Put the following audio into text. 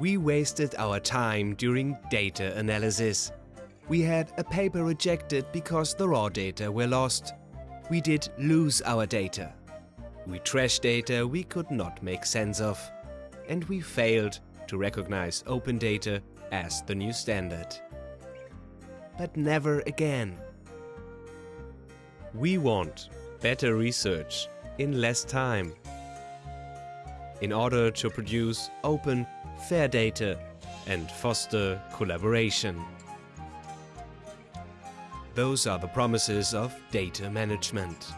We wasted our time during data analysis. We had a paper rejected because the raw data were lost. We did lose our data. We trashed data we could not make sense of. And we failed to recognize open data as the new standard. But never again. We want better research in less time in order to produce open, fair data and foster collaboration. Those are the promises of data management.